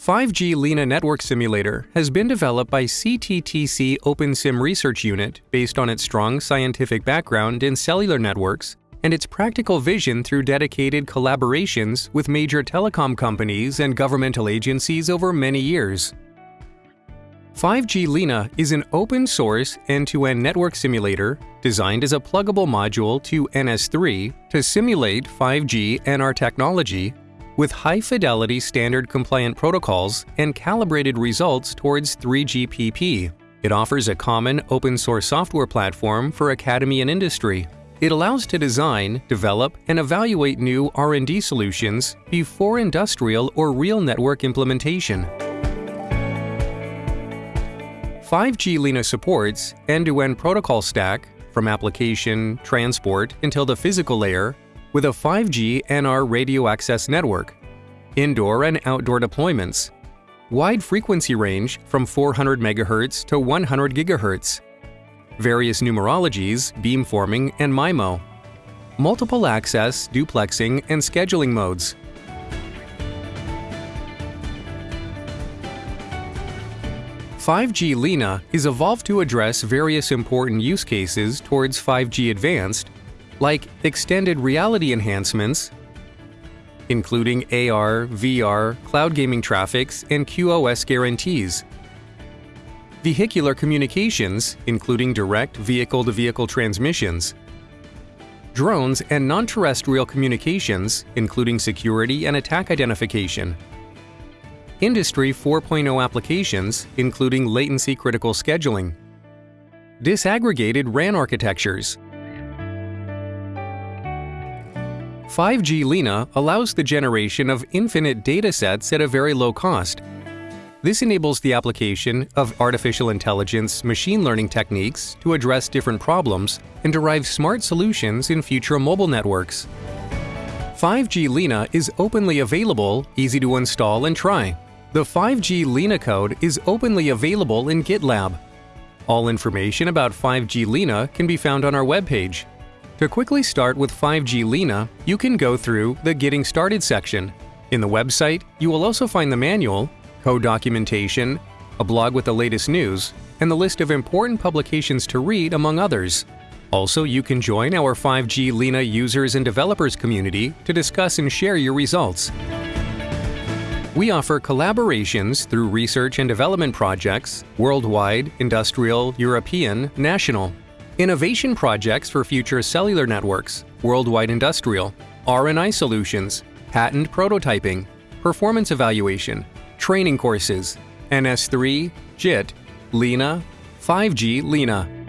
5G LENA Network Simulator has been developed by CTTC OpenSim Research Unit based on its strong scientific background in cellular networks and its practical vision through dedicated collaborations with major telecom companies and governmental agencies over many years. 5G LENA is an open-source end-to-end network simulator designed as a pluggable module to NS3 to simulate 5G NR technology with high-fidelity standard-compliant protocols and calibrated results towards 3GPP. It offers a common open-source software platform for academy and industry. It allows to design, develop, and evaluate new R&D solutions before industrial or real network implementation. 5G LENA supports end-to-end protocol stack from application, transport, until the physical layer with a 5G NR radio access network, indoor and outdoor deployments, wide frequency range from 400 MHz to 100 GHz, various numerologies, beamforming, and MIMO, multiple access, duplexing, and scheduling modes. Five G LENA is evolved to address various important use cases towards 5G Advanced like extended reality enhancements, including AR, VR, cloud gaming traffics, and QoS guarantees. Vehicular communications, including direct vehicle-to-vehicle transmissions. Drones and non-terrestrial communications, including security and attack identification. Industry 4.0 applications, including latency-critical scheduling. Disaggregated RAN architectures, 5G LENA allows the generation of infinite datasets at a very low cost. This enables the application of artificial intelligence machine learning techniques to address different problems and derive smart solutions in future mobile networks. 5G LENA is openly available, easy to install and try. The 5G LENA code is openly available in GitLab. All information about 5G LENA can be found on our webpage, to quickly start with 5G LENA, you can go through the Getting Started section. In the website, you will also find the manual, code documentation, a blog with the latest news, and the list of important publications to read, among others. Also, you can join our 5G LENA users and developers community to discuss and share your results. We offer collaborations through research and development projects, worldwide, industrial, European, national, innovation projects for future cellular networks, worldwide industrial, R&I solutions, patent prototyping, performance evaluation, training courses, NS3, JIT, LENA, 5G LENA.